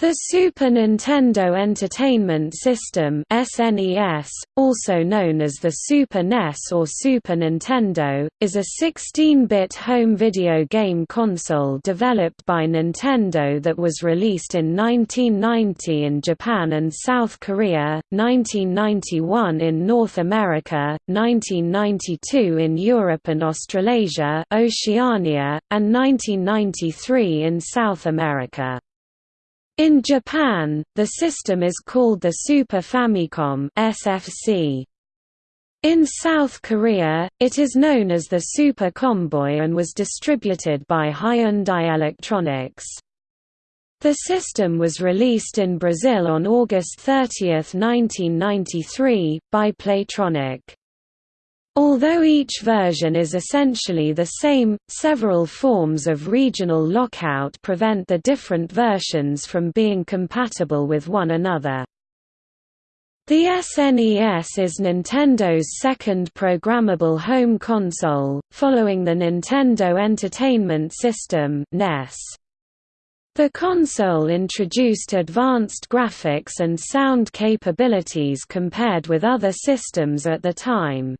The Super Nintendo Entertainment System (SNES), also known as the Super NES or Super Nintendo, is a 16-bit home video game console developed by Nintendo that was released in 1990 in Japan and South Korea, 1991 in North America, 1992 in Europe and Australasia, Oceania, and 1993 in South America. In Japan, the system is called the Super Famicom SFC. In South Korea, it is known as the Super Comboy and was distributed by Hyundai Electronics. The system was released in Brazil on August 30, 1993, by Playtronic. Although each version is essentially the same, several forms of regional lockout prevent the different versions from being compatible with one another. The SNES is Nintendo's second programmable home console, following the Nintendo Entertainment System (NES). The console introduced advanced graphics and sound capabilities compared with other systems at the time.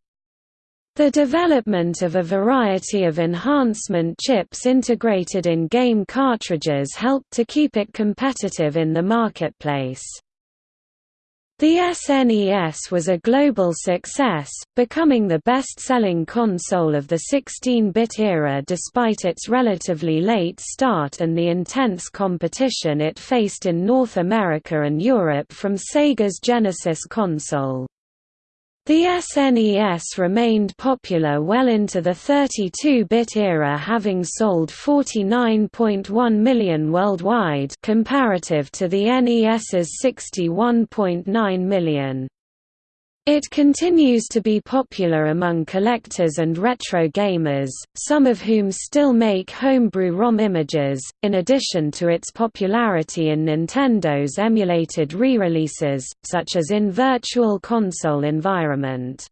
The development of a variety of enhancement chips integrated in game cartridges helped to keep it competitive in the marketplace. The SNES was a global success, becoming the best-selling console of the 16-bit era despite its relatively late start and the intense competition it faced in North America and Europe from Sega's Genesis console. The SNES remained popular well into the 32-bit era having sold 49.1 million worldwide comparative to the NES's 61.9 million. It continues to be popular among collectors and retro gamers, some of whom still make homebrew ROM images, in addition to its popularity in Nintendo's emulated re-releases, such as in Virtual Console environment.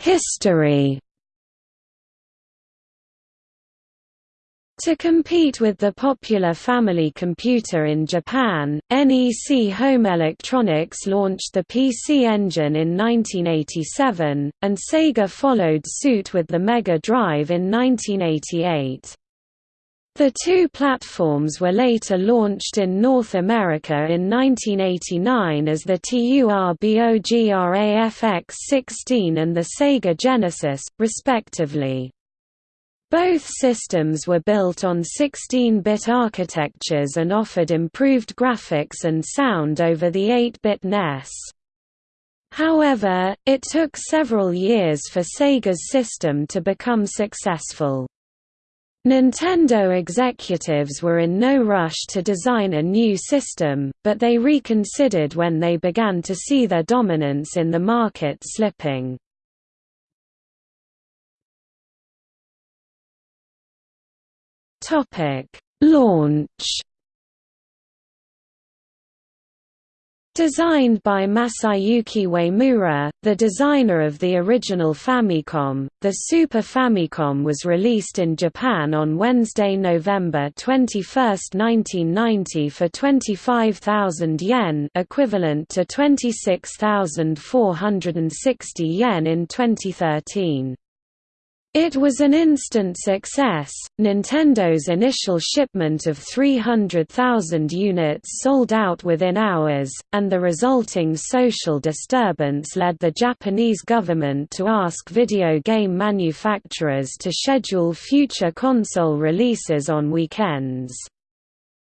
History To compete with the popular family computer in Japan, NEC Home Electronics launched the PC Engine in 1987, and Sega followed suit with the Mega Drive in 1988. The two platforms were later launched in North America in 1989 as the TURBOGRAFX-16 and the Sega Genesis, respectively. Both systems were built on 16-bit architectures and offered improved graphics and sound over the 8-bit NES. However, it took several years for Sega's system to become successful. Nintendo executives were in no rush to design a new system, but they reconsidered when they began to see their dominance in the market slipping. Topic: Launch. Designed by Masayuki Uemura, the designer of the original Famicom, the Super Famicom was released in Japan on Wednesday, November 21, 1990 for 25,000 yen equivalent to 26,460 yen in 2013. It was an instant success. Nintendo's initial shipment of 300,000 units sold out within hours, and the resulting social disturbance led the Japanese government to ask video game manufacturers to schedule future console releases on weekends.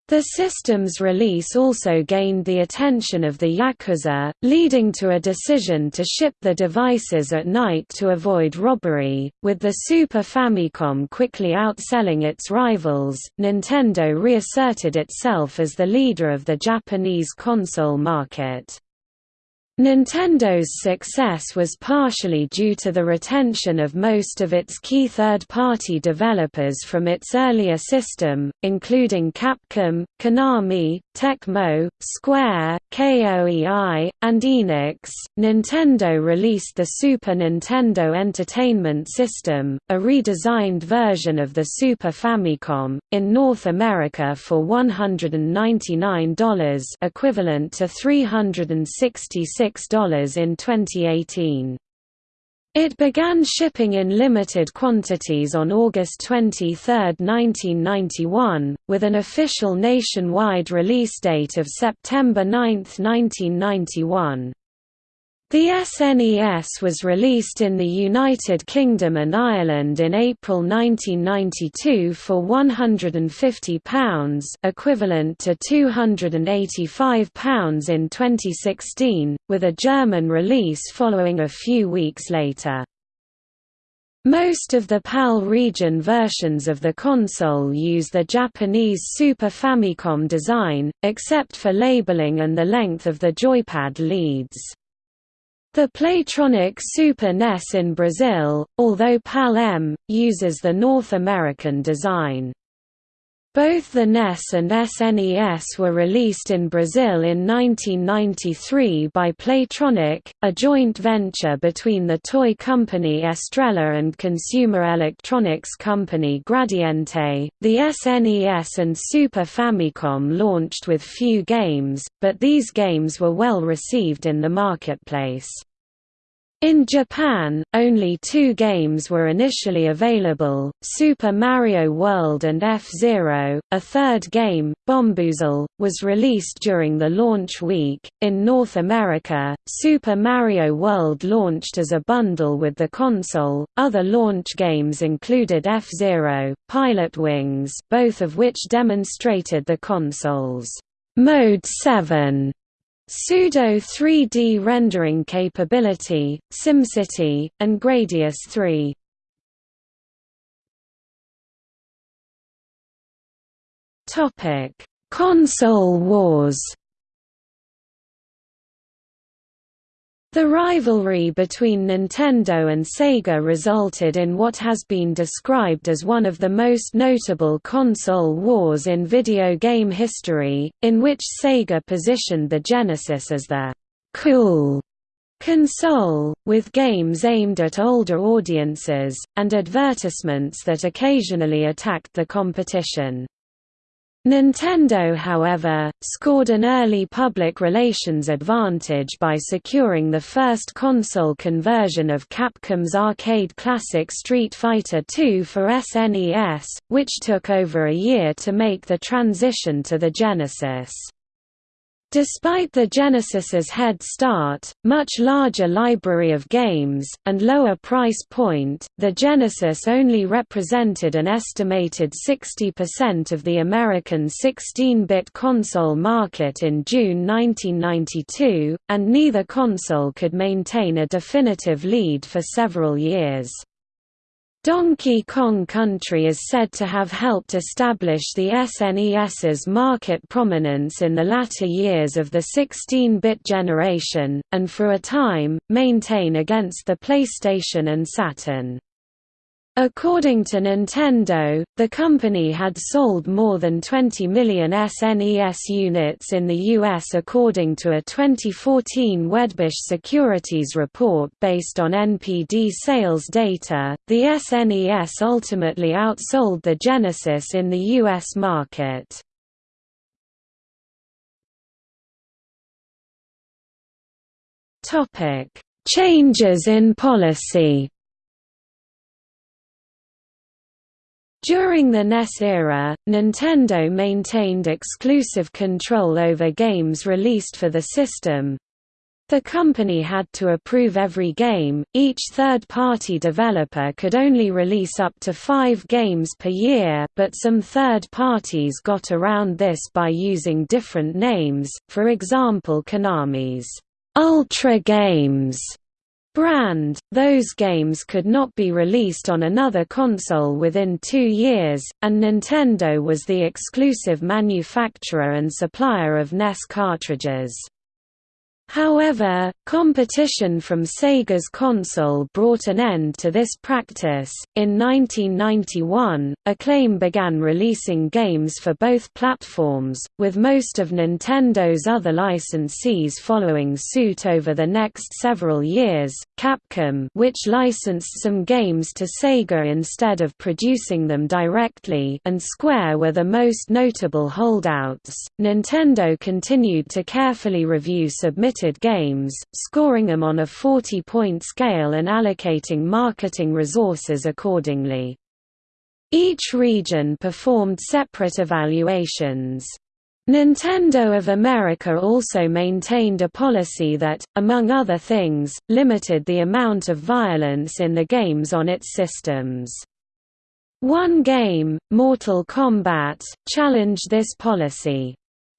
The system's release also gained the attention of the Yakuza, leading to a decision to ship the devices at night to avoid robbery. With the Super Famicom quickly outselling its rivals, Nintendo reasserted itself as the leader of the Japanese console market. Nintendo's success was partially due to the retention of most of its key third-party developers from its earlier system, including Capcom, Konami, Tecmo, Square, KOEI, and Enix. Nintendo released the Super Nintendo Entertainment System, a redesigned version of the Super Famicom, in North America for $199 equivalent to 366 $6 in 2018. It began shipping in limited quantities on August 23, 1991, with an official nationwide release date of September 9, 1991. The SNES was released in the United Kingdom and Ireland in April 1992 for £150 equivalent to £285 in 2016, with a German release following a few weeks later. Most of the PAL region versions of the console use the Japanese Super Famicom design, except for labeling and the length of the joypad leads. The Playtronic Super NES in Brazil, although PAL-M, uses the North American design. Both the NES and SNES were released in Brazil in 1993 by Playtronic, a joint venture between the toy company Estrela and consumer electronics company Gradiente. The SNES and Super Famicom launched with few games, but these games were well received in the marketplace. In Japan, only two games were initially available, Super Mario World and F-Zero. A third game, Bombuzal, was released during the launch week. In North America, Super Mario World launched as a bundle with the console. Other launch games included F-Zero, Pilotwings, both of which demonstrated the console's Mode 7 Pseudo 3D rendering capability, SimCity, and Gradius 3. Topic: Console wars. The rivalry between Nintendo and Sega resulted in what has been described as one of the most notable console wars in video game history, in which Sega positioned the Genesis as the «cool» console, with games aimed at older audiences, and advertisements that occasionally attacked the competition. Nintendo however, scored an early public relations advantage by securing the first console conversion of Capcom's arcade classic Street Fighter II for SNES, which took over a year to make the transition to the Genesis. Despite the Genesis's head start, much larger library of games, and lower price point, the Genesis only represented an estimated 60% of the American 16-bit console market in June 1992, and neither console could maintain a definitive lead for several years. Donkey Kong Country is said to have helped establish the SNES's market prominence in the latter years of the 16-bit generation, and for a time, maintain against the PlayStation and Saturn. According to Nintendo, the company had sold more than 20 million SNES units in the US according to a 2014 Wedbush Securities report based on NPD sales data. The SNES ultimately outsold the Genesis in the US market. Changes in policy. During the NES era, Nintendo maintained exclusive control over games released for the system. The company had to approve every game, each third-party developer could only release up to five games per year but some third parties got around this by using different names, for example Konami's Ultra Games brand, those games could not be released on another console within two years, and Nintendo was the exclusive manufacturer and supplier of NES cartridges. However, competition from Sega's console brought an end to this practice. In 1991, Acclaim began releasing games for both platforms, with most of Nintendo's other licensees following suit over the next several years. Capcom, which licensed some games to Sega instead of producing them directly, and Square were the most notable holdouts. Nintendo continued to carefully review submitted games, scoring them on a 40-point scale and allocating marketing resources accordingly. Each region performed separate evaluations. Nintendo of America also maintained a policy that, among other things, limited the amount of violence in the games on its systems. One game, Mortal Kombat, challenged this policy.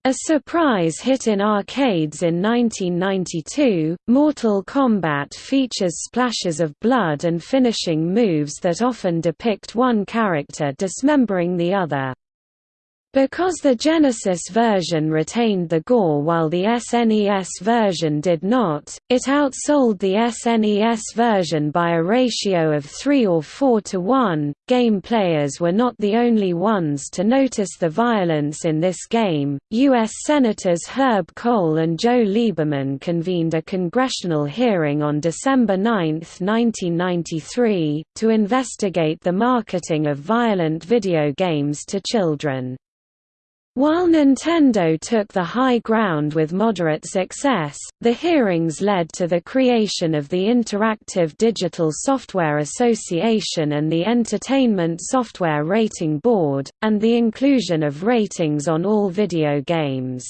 A surprise hit in arcades in 1992, Mortal Kombat features splashes of blood and finishing moves that often depict one character dismembering the other. Because the Genesis version retained the gore while the SNES version did not, it outsold the SNES version by a ratio of 3 or 4 to 1. Game players were not the only ones to notice the violence in this game. U.S. Senators Herb Kohl and Joe Lieberman convened a congressional hearing on December 9, 1993, to investigate the marketing of violent video games to children. While Nintendo took the high ground with moderate success, the hearings led to the creation of the Interactive Digital Software Association and the Entertainment Software Rating Board, and the inclusion of ratings on all video games.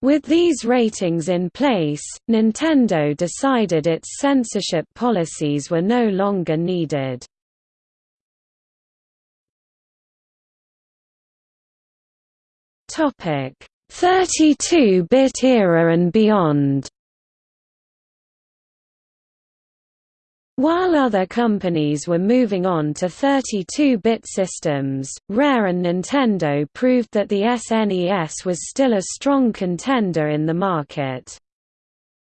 With these ratings in place, Nintendo decided its censorship policies were no longer needed. Topic: 32-bit era and beyond. While other companies were moving on to 32-bit systems, Rare and Nintendo proved that the SNES was still a strong contender in the market.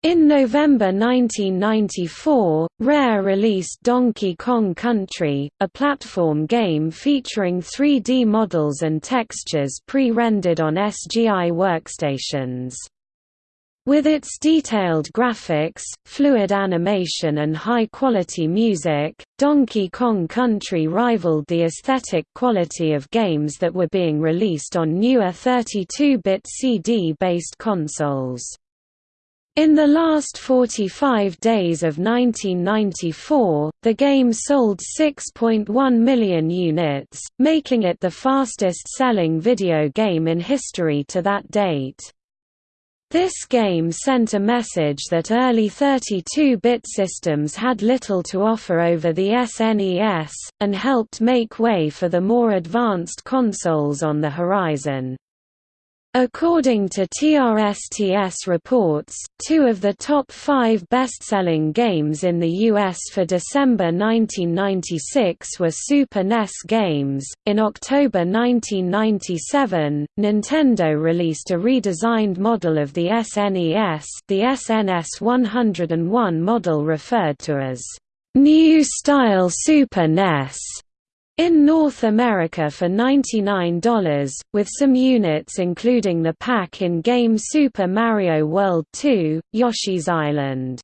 In November 1994, Rare released Donkey Kong Country, a platform game featuring 3D models and textures pre-rendered on SGI workstations. With its detailed graphics, fluid animation and high-quality music, Donkey Kong Country rivaled the aesthetic quality of games that were being released on newer 32-bit CD-based consoles. In the last 45 days of 1994, the game sold 6.1 million units, making it the fastest-selling video game in history to that date. This game sent a message that early 32-bit systems had little to offer over the SNES, and helped make way for the more advanced consoles on the horizon. According to TRSTS reports, two of the top five best-selling games in the US for December 1996 were Super NES games. In October 1997, Nintendo released a redesigned model of the SNES, the SNS 101 model referred to as New Style Super NES in North America for $99, with some units including the pack-in game Super Mario World 2, Yoshi's Island.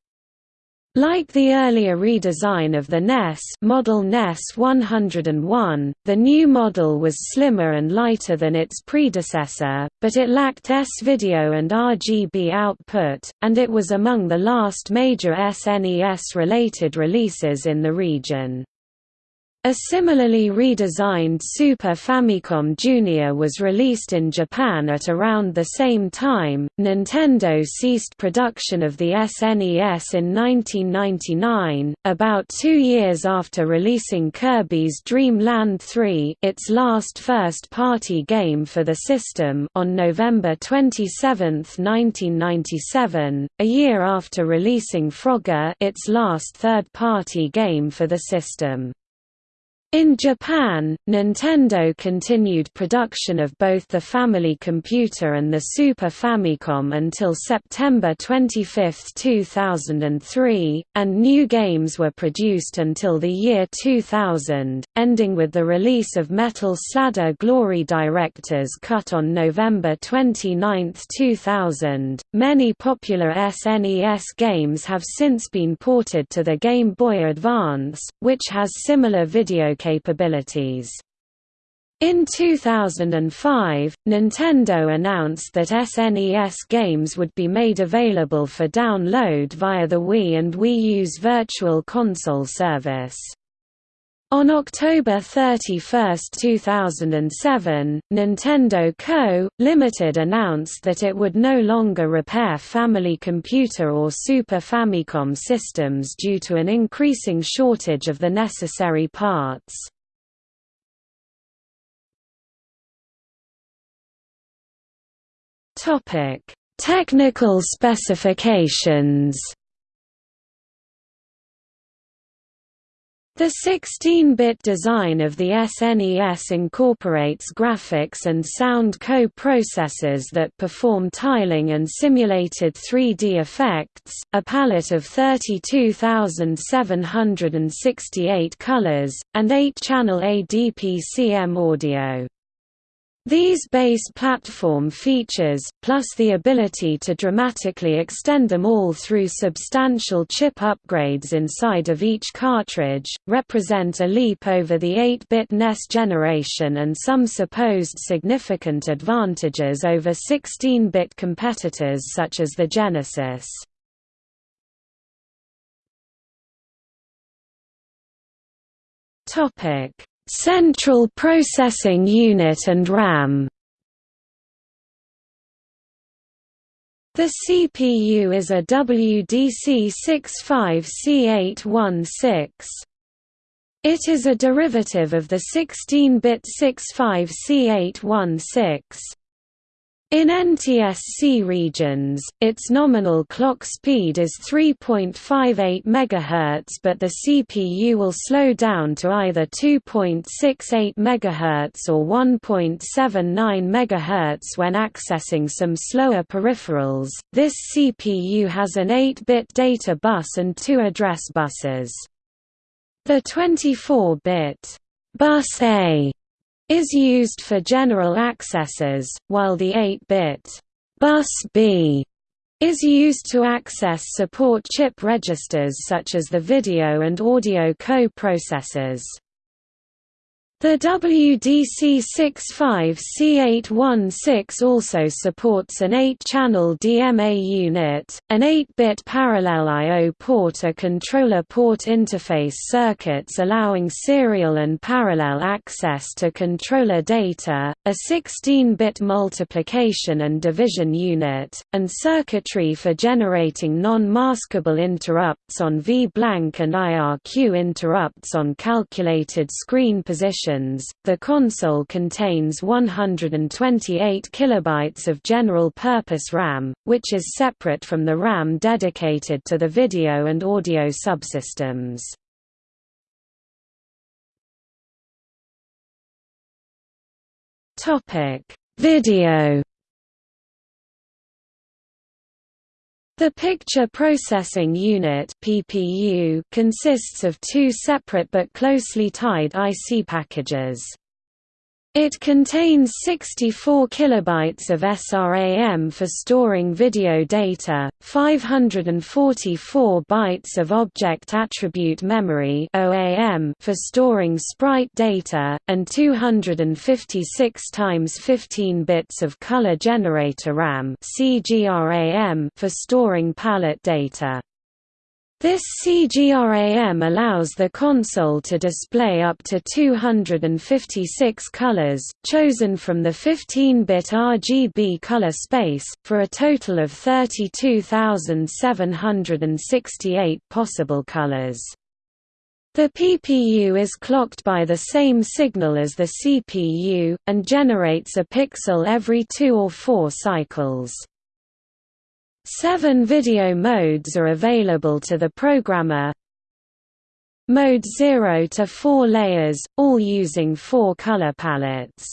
Like the earlier redesign of the NES model NES 101, the new model was slimmer and lighter than its predecessor, but it lacked S-video and RGB output, and it was among the last major SNES-related releases in the region. A similarly redesigned Super Famicom Junior was released in Japan at around the same time. Nintendo ceased production of the SNES in 1999, about two years after releasing Kirby's Dream Land 3, its last first-party game for the system, on November 27, 1997, a year after releasing Frogger, its last third-party game for the system. In Japan, Nintendo continued production of both the Family Computer and the Super Famicom until September 25, 2003, and new games were produced until the year 2000, ending with the release of Metal Slader Glory Director's Cut on November 29, 2000. Many popular SNES games have since been ported to the Game Boy Advance, which has similar video capabilities. In 2005, Nintendo announced that SNES games would be made available for download via the Wii and Wii U's Virtual Console service. On October 31, 2007, Nintendo Co., Limited announced that it would no longer repair Family Computer or Super Famicom systems due to an increasing shortage of the necessary parts. Technical specifications The 16-bit design of the SNES incorporates graphics and sound co-processors that perform tiling and simulated 3D effects, a palette of 32,768 colors, and 8-channel ADP-CM audio. These base platform features, plus the ability to dramatically extend them all through substantial chip upgrades inside of each cartridge, represent a leap over the 8-bit NES generation and some supposed significant advantages over 16-bit competitors such as the Genesis. Topic Central Processing Unit and RAM The CPU is a WDC65C816. It is a derivative of the 16-bit 65C816. In NTSC regions, its nominal clock speed is 3.58 MHz but the CPU will slow down to either 2.68 MHz or 1.79 MHz when accessing some slower peripherals. This CPU has an 8-bit data bus and two address buses. The 24-bit bus A is used for general accesses, while the 8-bit bus B is used to access support chip registers such as the video and audio co-processors. The WDC65C816 also supports an 8-channel DMA unit, an 8-bit parallel I.O. port a controller port interface circuits allowing serial and parallel access to controller data, a 16-bit multiplication and division unit, and circuitry for generating non-maskable interrupts on V-blank and IRQ interrupts on calculated screen position the console contains 128 kilobytes of general-purpose RAM, which is separate from the RAM dedicated to the video and audio subsystems. Video The Picture Processing Unit (PPU) consists of two separate but closely tied IC packages. It contains 64 kilobytes of SRAM for storing video data, 544 bytes of object attribute memory (OAM) for storing sprite data, and 256 times 15 bits of color generator RAM (CGRAM) for storing palette data. This CGRAM allows the console to display up to 256 colors, chosen from the 15-bit RGB color space, for a total of 32,768 possible colors. The PPU is clocked by the same signal as the CPU, and generates a pixel every two or four cycles. Seven video modes are available to the programmer. Mode 0 to 4 layers, all using four color palettes.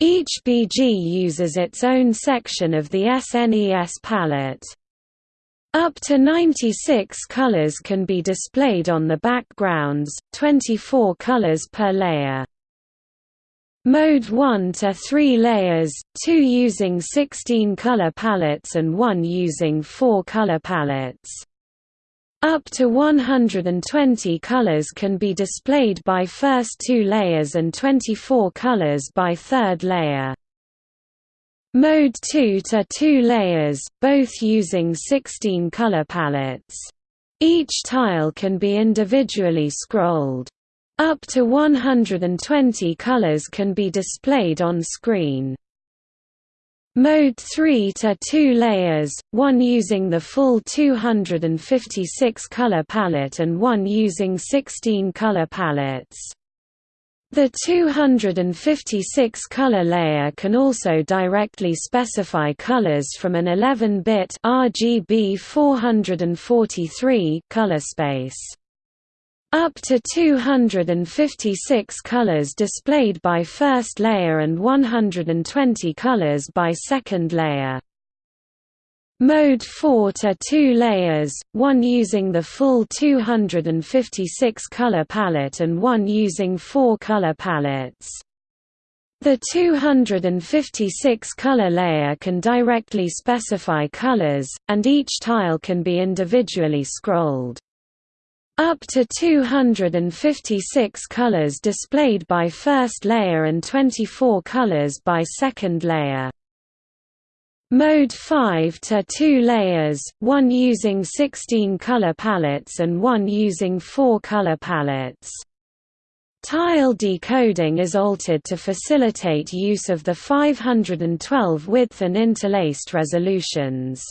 Each BG uses its own section of the SNES palette. Up to 96 colors can be displayed on the backgrounds, 24 colors per layer. Mode 1 to 3 layers, 2 using 16 color palettes and 1 using 4 color palettes. Up to 120 colors can be displayed by first two layers and 24 colors by third layer. Mode 2 to 2 layers, both using 16 color palettes. Each tile can be individually scrolled. Up to 120 colors can be displayed on screen. Mode 3 to 2 layers, one using the full 256 color palette and one using 16 color palettes. The 256 color layer can also directly specify colors from an 11-bit RGB 443 color space. Up to 256 colors displayed by first layer and 120 colors by second layer. Mode 4 to 2 layers, one using the full 256 color palette and one using 4 color palettes. The 256 color layer can directly specify colors, and each tile can be individually scrolled. Up to 256 colors displayed by first layer and 24 colors by second layer. Mode 5 to 2 layers, one using 16 color palettes and one using 4 color palettes. Tile decoding is altered to facilitate use of the 512 width and interlaced resolutions.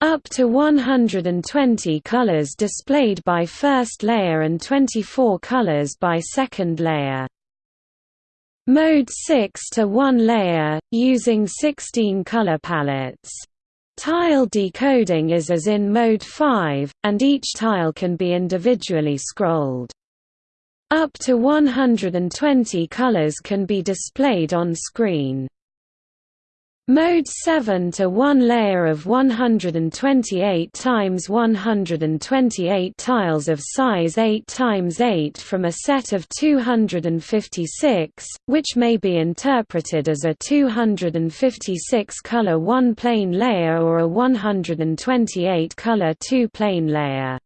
Up to 120 colors displayed by first layer and 24 colors by second layer. Mode 6 to 1 layer, using 16 color palettes. Tile decoding is as in Mode 5, and each tile can be individually scrolled. Up to 120 colors can be displayed on screen. Mode 7 to one layer of 128 times 128 tiles of size 8 times 8 from a set of 256, which may be interpreted as a 256 color one-plane layer or a 128 color two-plane layer.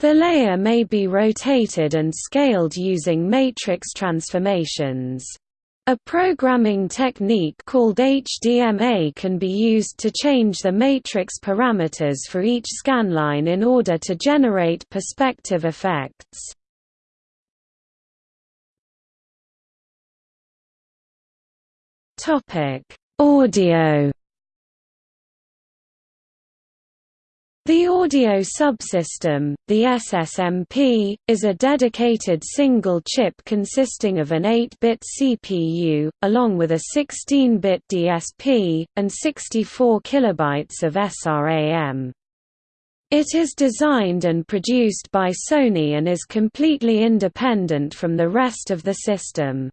The layer may be rotated and scaled using matrix transformations. A programming technique called HDMA can be used to change the matrix parameters for each scanline in order to generate perspective effects. Audio The audio subsystem, the SSMP, is a dedicated single chip consisting of an 8-bit CPU, along with a 16-bit DSP, and 64 kilobytes of SRAM. It is designed and produced by Sony and is completely independent from the rest of the system.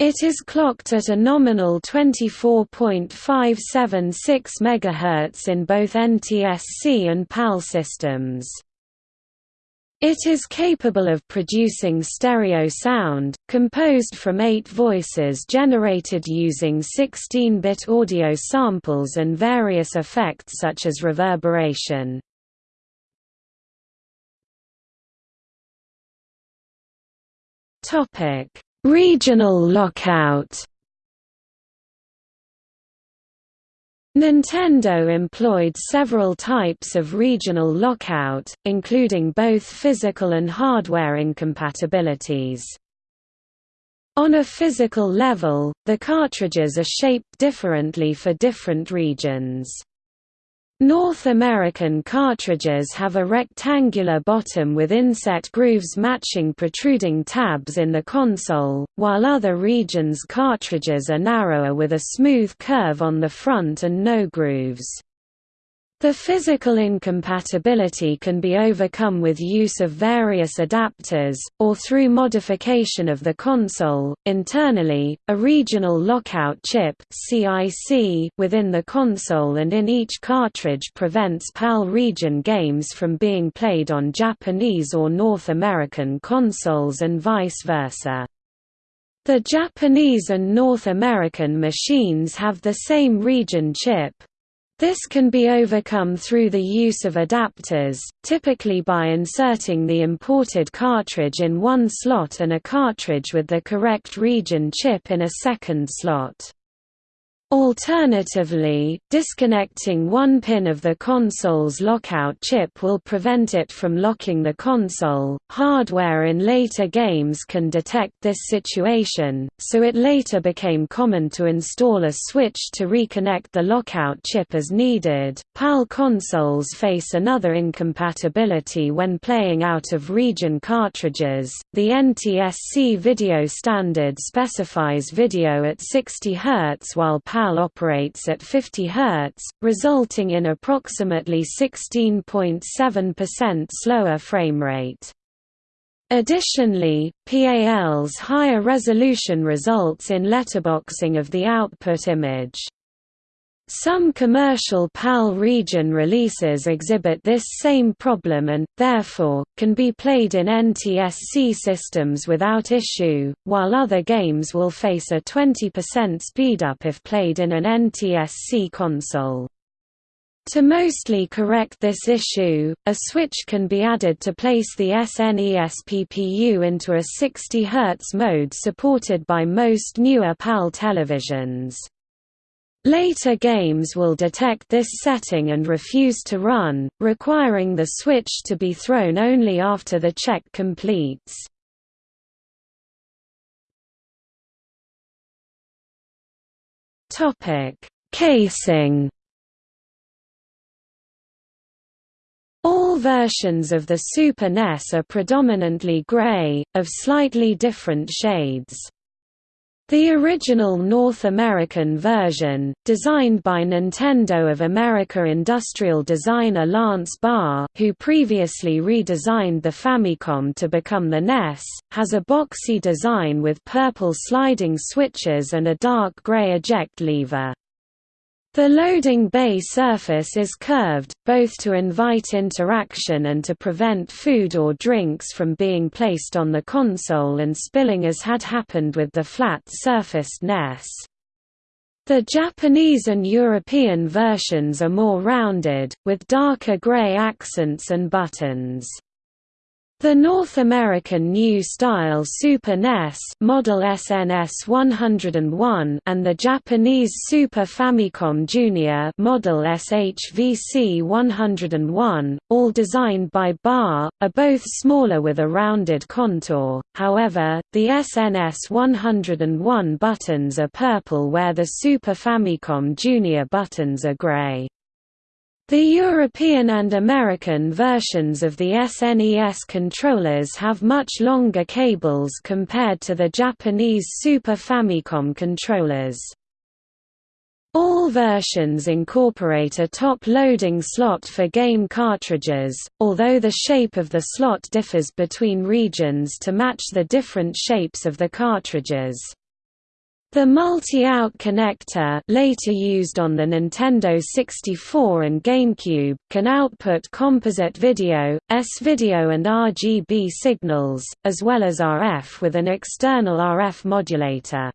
It is clocked at a nominal 24.576 MHz in both NTSC and PAL systems. It is capable of producing stereo sound, composed from eight voices generated using 16-bit audio samples and various effects such as reverberation. Topic Regional lockout Nintendo employed several types of regional lockout, including both physical and hardware incompatibilities. On a physical level, the cartridges are shaped differently for different regions. North American cartridges have a rectangular bottom with inset grooves matching protruding tabs in the console, while other regions' cartridges are narrower with a smooth curve on the front and no grooves. The physical incompatibility can be overcome with use of various adapters, or through modification of the console. Internally, a regional lockout chip within the console and in each cartridge prevents PAL region games from being played on Japanese or North American consoles and vice versa. The Japanese and North American machines have the same region chip, this can be overcome through the use of adapters, typically by inserting the imported cartridge in one slot and a cartridge with the correct region chip in a second slot. Alternatively, disconnecting one pin of the console's lockout chip will prevent it from locking the console. Hardware in later games can detect this situation, so it later became common to install a switch to reconnect the lockout chip as needed. PAL consoles face another incompatibility when playing out of region cartridges. The NTSC video standard specifies video at 60 Hz while PAL PAL operates at 50 Hz, resulting in approximately 16.7% slower frame rate. Additionally, PAL's higher resolution results in letterboxing of the output image. Some commercial PAL region releases exhibit this same problem and, therefore, can be played in NTSC systems without issue, while other games will face a 20% speedup if played in an NTSC console. To mostly correct this issue, a switch can be added to place the SNES PPU into a 60 Hz mode supported by most newer PAL televisions. Later games will detect this setting and refuse to run, requiring the switch to be thrown only after the check completes. Casing All versions of the Super NES are predominantly gray, of slightly different shades. The original North American version, designed by Nintendo of America industrial designer Lance Barr who previously redesigned the Famicom to become the NES, has a boxy design with purple sliding switches and a dark gray eject lever. The loading bay surface is curved, both to invite interaction and to prevent food or drinks from being placed on the console and spilling as had happened with the flat-surfaced NES. The Japanese and European versions are more rounded, with darker gray accents and buttons. The North American New Style Super NES model SNS 101 and the Japanese Super Famicom Junior model SHVC 101, all designed by Barr, are both smaller with a rounded contour. However, the SNS 101 buttons are purple where the Super Famicom Junior buttons are gray. The European and American versions of the SNES controllers have much longer cables compared to the Japanese Super Famicom controllers. All versions incorporate a top loading slot for game cartridges, although the shape of the slot differs between regions to match the different shapes of the cartridges. The multi-out connector later used on the Nintendo 64 and GameCube, can output composite video, S-video and RGB signals, as well as RF with an external RF modulator.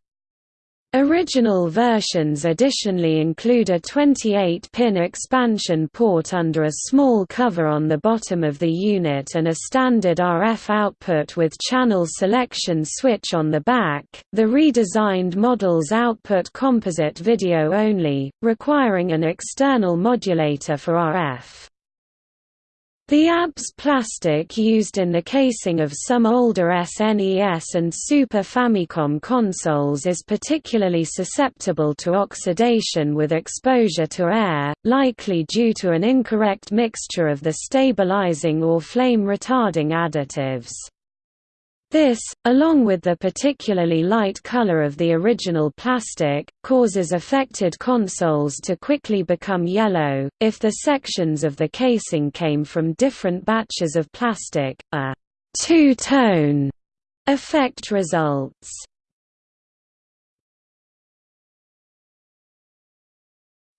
Original versions additionally include a 28-pin expansion port under a small cover on the bottom of the unit and a standard RF output with channel selection switch on the back. The redesigned models output composite video only, requiring an external modulator for RF. The ABS plastic used in the casing of some older SNES and Super Famicom consoles is particularly susceptible to oxidation with exposure to air, likely due to an incorrect mixture of the stabilizing or flame retarding additives. This, along with the particularly light color of the original plastic, causes affected consoles to quickly become yellow. If the sections of the casing came from different batches of plastic, a two-tone effect results.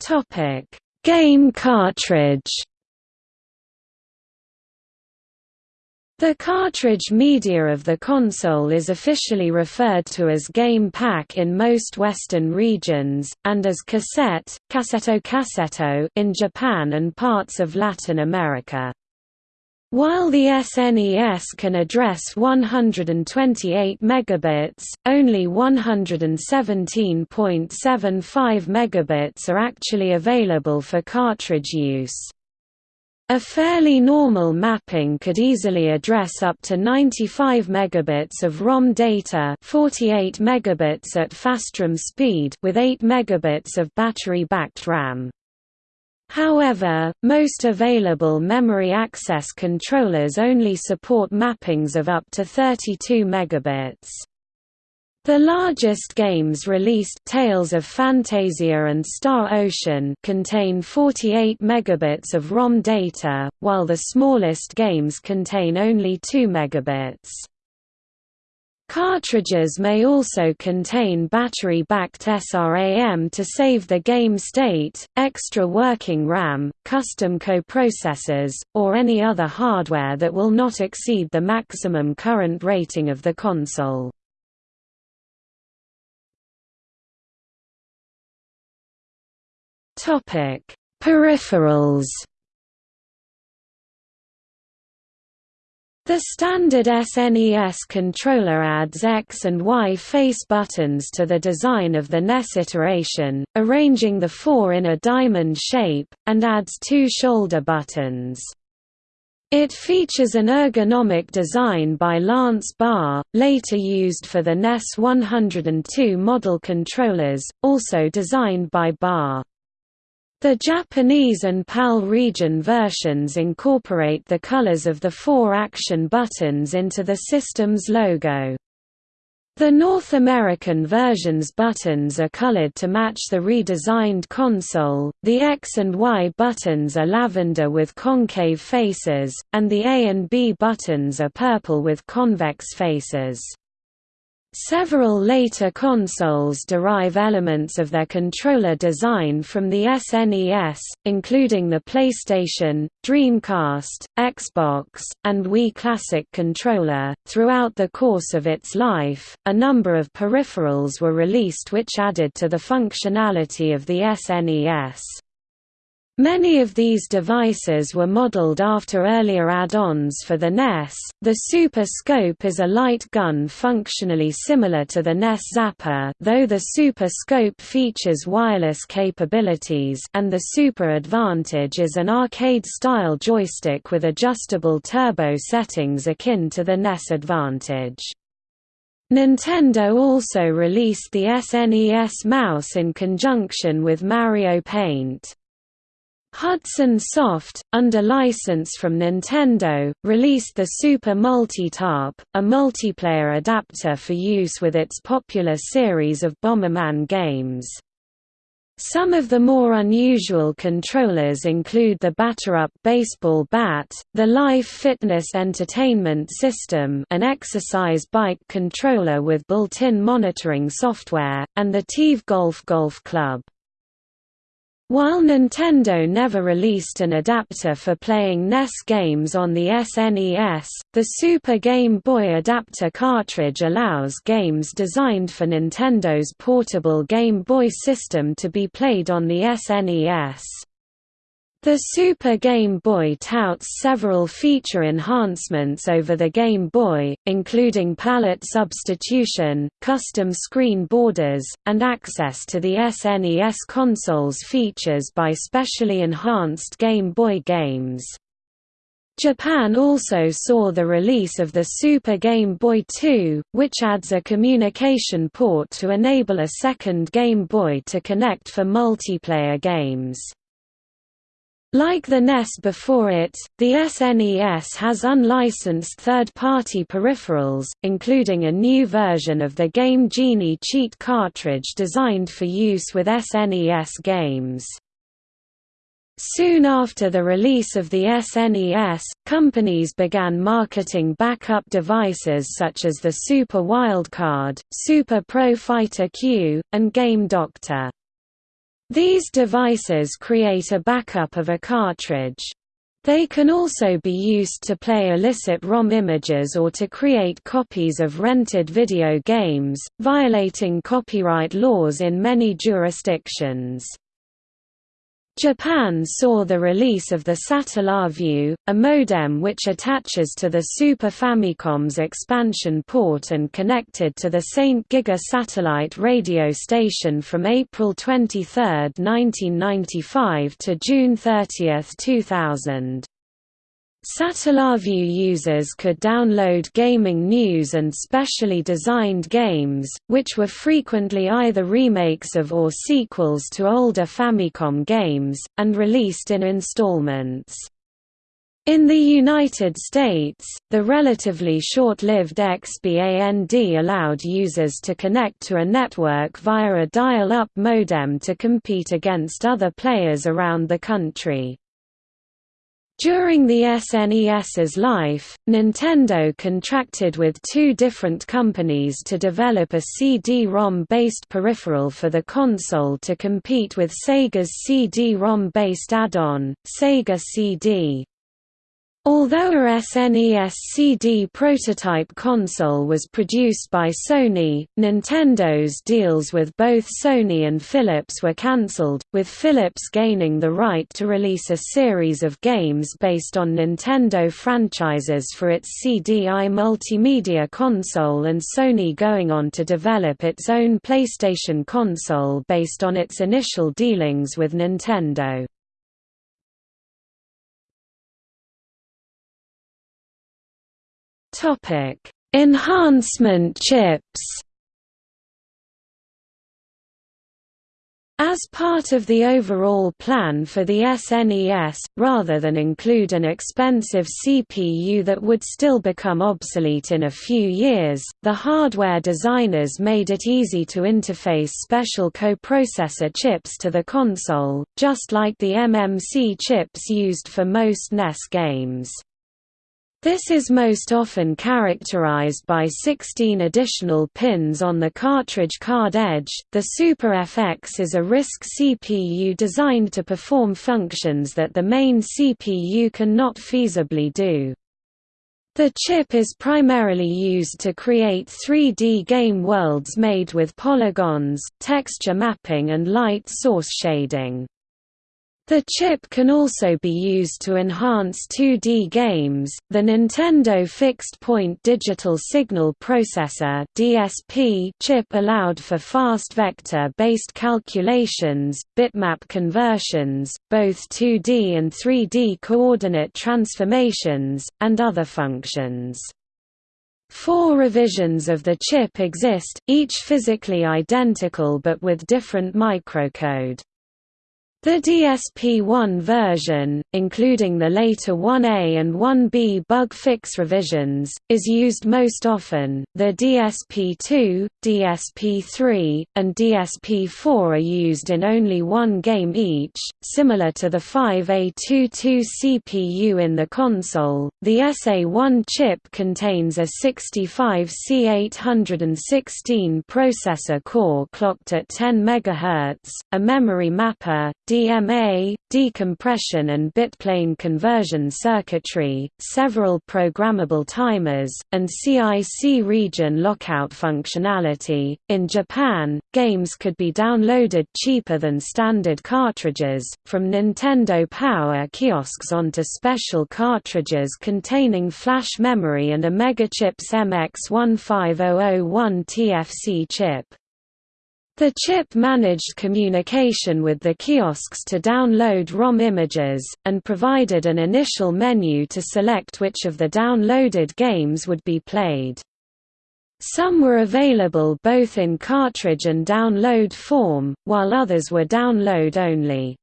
Topic: Game cartridge The cartridge media of the console is officially referred to as game pack in most Western regions, and as cassette, cassetto cassetto in Japan and parts of Latin America. While the SNES can address 128 megabits, only 117.75 megabits are actually available for cartridge use. A fairly normal mapping could easily address up to 95 megabits of ROM data 48 megabits at fast RAM speed with 8 megabits of battery-backed RAM. However, most available memory access controllers only support mappings of up to 32 megabits. The largest games released Tales of Phantasia and Star Ocean contain 48 megabits of ROM data, while the smallest games contain only 2 megabits. Cartridges may also contain battery-backed SRAM to save the game state, extra working RAM, custom coprocessors, or any other hardware that will not exceed the maximum current rating of the console. Topic: Peripherals. The standard SNES controller adds X and Y face buttons to the design of the NES iteration, arranging the four in a diamond shape, and adds two shoulder buttons. It features an ergonomic design by Lance Barr, later used for the NES 102 model controllers, also designed by Barr. The Japanese and PAL region versions incorporate the colors of the four action buttons into the system's logo. The North American version's buttons are colored to match the redesigned console, the X and Y buttons are lavender with concave faces, and the A and B buttons are purple with convex faces. Several later consoles derive elements of their controller design from the SNES, including the PlayStation, Dreamcast, Xbox, and Wii Classic controller. Throughout the course of its life, a number of peripherals were released which added to the functionality of the SNES. Many of these devices were modeled after earlier add-ons for the NES. The Super Scope is a light gun functionally similar to the NES Zapper, though the Super Scope features wireless capabilities, and the Super Advantage is an arcade-style joystick with adjustable turbo settings akin to the NES Advantage. Nintendo also released the SNES mouse in conjunction with Mario Paint. Hudson Soft, under license from Nintendo, released the Super Multitap, a multiplayer adapter for use with its popular series of Bomberman games. Some of the more unusual controllers include the BatterUp baseball bat, the Life Fitness Entertainment System an exercise bike controller with built-in monitoring software, and the TeeV Golf Golf Club. While Nintendo never released an adapter for playing NES games on the SNES, the Super Game Boy Adapter cartridge allows games designed for Nintendo's portable Game Boy system to be played on the SNES. The Super Game Boy touts several feature enhancements over the Game Boy, including palette substitution, custom screen borders, and access to the SNES console's features by specially enhanced Game Boy games. Japan also saw the release of the Super Game Boy 2, which adds a communication port to enable a second Game Boy to connect for multiplayer games. Like the NES before it, the SNES has unlicensed third-party peripherals, including a new version of the Game Genie cheat cartridge designed for use with SNES games. Soon after the release of the SNES, companies began marketing backup devices such as the Super Wildcard, Super Pro Fighter Q, and Game Doctor. These devices create a backup of a cartridge. They can also be used to play illicit ROM images or to create copies of rented video games, violating copyright laws in many jurisdictions. Japan saw the release of the Satellaview, a modem which attaches to the Super Famicom's expansion port and connected to the St. Giga satellite radio station from April 23, 1995 to June 30, 2000. Satellaview users could download gaming news and specially designed games, which were frequently either remakes of or sequels to older Famicom games, and released in installments. In the United States, the relatively short-lived XBAND allowed users to connect to a network via a dial-up modem to compete against other players around the country. During the SNES's life, Nintendo contracted with two different companies to develop a CD-ROM-based peripheral for the console to compete with Sega's CD-ROM-based add-on, Sega CD. Although a SNES CD prototype console was produced by Sony, Nintendo's deals with both Sony and Philips were cancelled, with Philips gaining the right to release a series of games based on Nintendo franchises for its CDI multimedia console and Sony going on to develop its own PlayStation console based on its initial dealings with Nintendo. Enhancement chips. As part of the overall plan for the SNES, rather than include an expensive CPU that would still become obsolete in a few years, the hardware designers made it easy to interface special coprocessor chips to the console, just like the MMC chips used for most NES games. This is most often characterized by 16 additional pins on the cartridge card edge. The Super FX is a RISC CPU designed to perform functions that the main CPU cannot feasibly do. The chip is primarily used to create 3D game worlds made with polygons, texture mapping and light source shading. The chip can also be used to enhance 2D games. The Nintendo Fixed Point Digital Signal Processor (DSP) chip allowed for fast vector-based calculations, bitmap conversions, both 2D and 3D coordinate transformations, and other functions. Four revisions of the chip exist, each physically identical but with different microcode. The DSP-1 version, including the later 1A and 1B bug fix revisions, is used most often. The DSP-2, DSP-3, and DSP-4 are used in only one game each, similar to the 5A22 CPU in the console. The SA-1 chip contains a 65C816 processor core clocked at 10 MHz, a memory mapper, DMA, decompression and bitplane conversion circuitry, several programmable timers, and CIC region lockout functionality. In Japan, games could be downloaded cheaper than standard cartridges, from Nintendo Power kiosks onto special cartridges containing flash memory and a Megachips MX15001 TFC chip. The chip managed communication with the kiosks to download ROM images, and provided an initial menu to select which of the downloaded games would be played. Some were available both in cartridge and download form, while others were download only.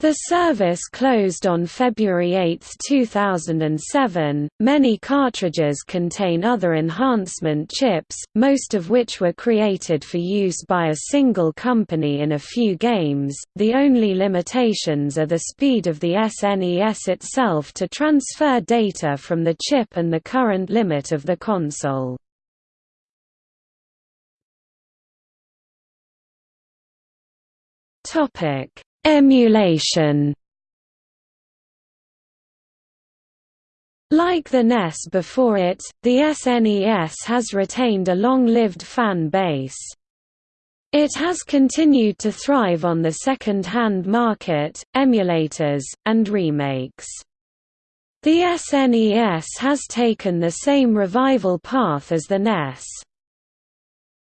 The service closed on February 8, 2007. Many cartridges contain other enhancement chips, most of which were created for use by a single company in a few games. The only limitations are the speed of the SNES itself to transfer data from the chip and the current limit of the console. Topic Emulation Like the NES before it, the SNES has retained a long-lived fan base. It has continued to thrive on the second-hand market, emulators, and remakes. The SNES has taken the same revival path as the NES.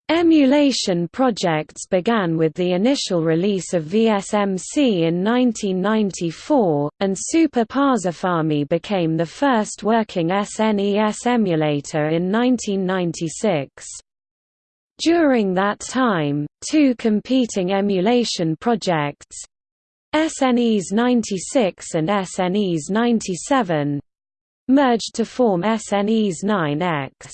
Emulation projects began with the initial release of VSMC in 1994, and Super Pasofami became the first working SNES emulator in 1996. During that time, two competing emulation projects SNES 96 and SNES 97 merged to form SNES 9X.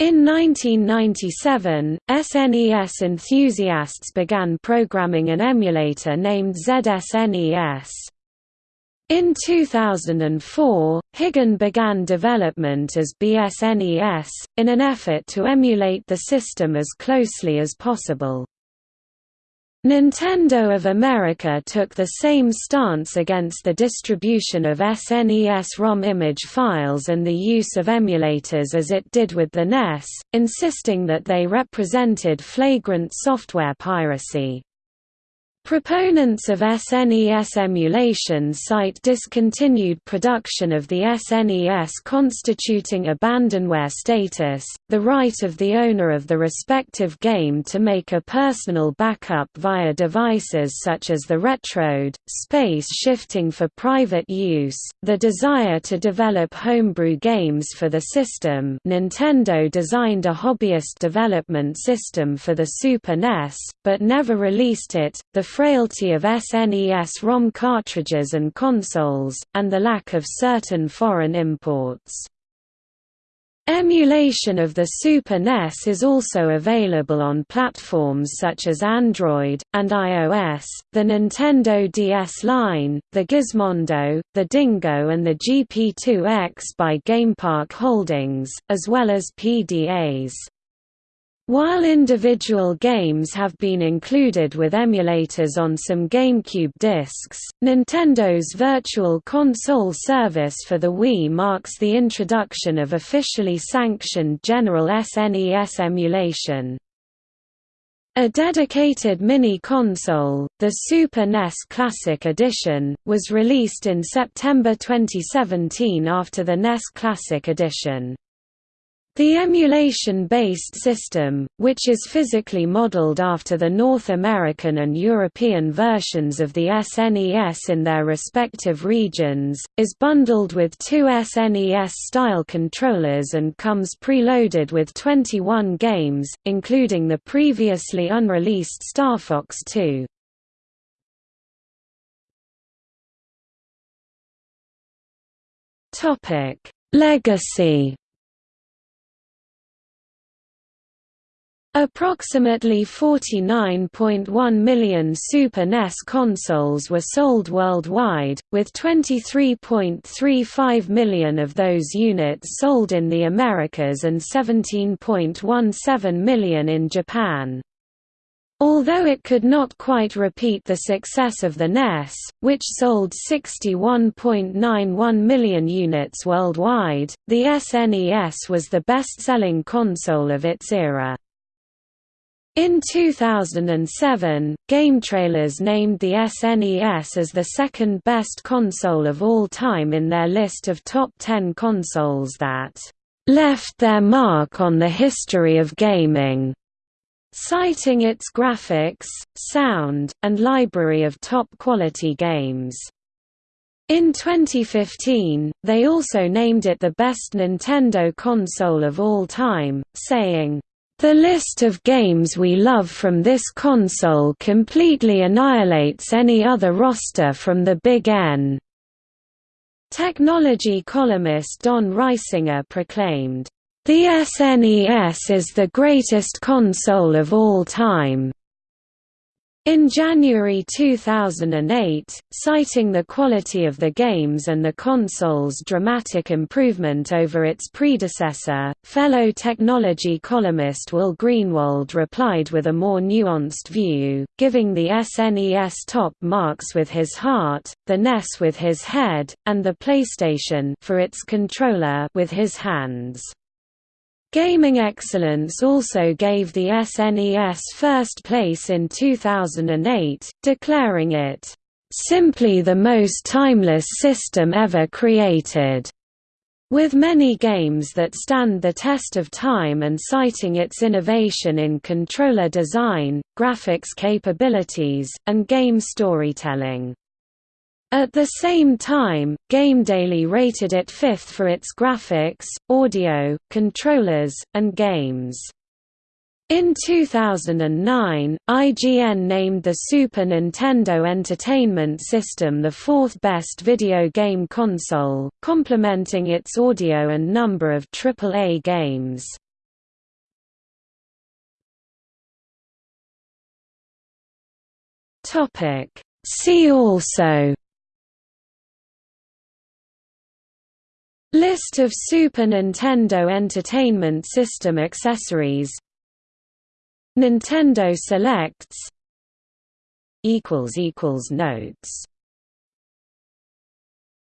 In 1997, SNES enthusiasts began programming an emulator named ZSNES. In 2004, Higan began development as BSNES, in an effort to emulate the system as closely as possible. Nintendo of America took the same stance against the distribution of SNES ROM image files and the use of emulators as it did with the NES, insisting that they represented flagrant software piracy. Proponents of SNES emulation cite discontinued production of the SNES constituting abandonware status, the right of the owner of the respective game to make a personal backup via devices such as the Retrode, space shifting for private use, the desire to develop homebrew games for the system Nintendo designed a hobbyist development system for the Super NES, but never released it, the frailty of SNES ROM cartridges and consoles, and the lack of certain foreign imports. Emulation of the Super NES is also available on platforms such as Android, and iOS, the Nintendo DS line, the Gizmondo, the Dingoo and the GP2X by GamePark Holdings, as well as PDAs. While individual games have been included with emulators on some GameCube discs, Nintendo's Virtual Console service for the Wii marks the introduction of officially sanctioned general SNES emulation. A dedicated mini-console, the Super NES Classic Edition, was released in September 2017 after the NES Classic Edition. The emulation-based system, which is physically modeled after the North American and European versions of the SNES in their respective regions, is bundled with two SNES-style controllers and comes preloaded with 21 games, including the previously unreleased Star Fox 2. Legacy Approximately 49.1 million Super NES consoles were sold worldwide, with 23.35 million of those units sold in the Americas and 17.17 million in Japan. Although it could not quite repeat the success of the NES, which sold 61.91 million units worldwide, the SNES was the best-selling console of its era. In 2007, GameTrailers named the SNES as the second best console of all time in their list of top 10 consoles that left their mark on the history of gaming, citing its graphics, sound, and library of top-quality games. In 2015, they also named it the best Nintendo console of all time, saying, The list of games we love from this console completely annihilates any other roster from the Big N. Technology columnist Don Reisinger proclaimed, "...the SNES is the greatest console of all time." In January 2008, citing the quality of the games and the console's dramatic improvement over its predecessor, fellow technology columnist Will Greenwald replied with a more nuanced view, giving the SNES top marks with his heart, the NES with his head, and the PlayStation for its controller with his hands. Gaming Excellence also gave the SNES first place in 2008, declaring it, "...simply the most timeless system ever created." With many games that stand the test of time and citing its innovation in controller design, graphics capabilities, and game storytelling. At the same time, GameDaily rated it fifth for its graphics, audio, controllers, and games. In 2009, IGN named the Super Nintendo Entertainment System the fourth best video game console, complementing its audio and number of AAA games. See also List of Super Nintendo Entertainment System accessories. Nintendo Selects Notes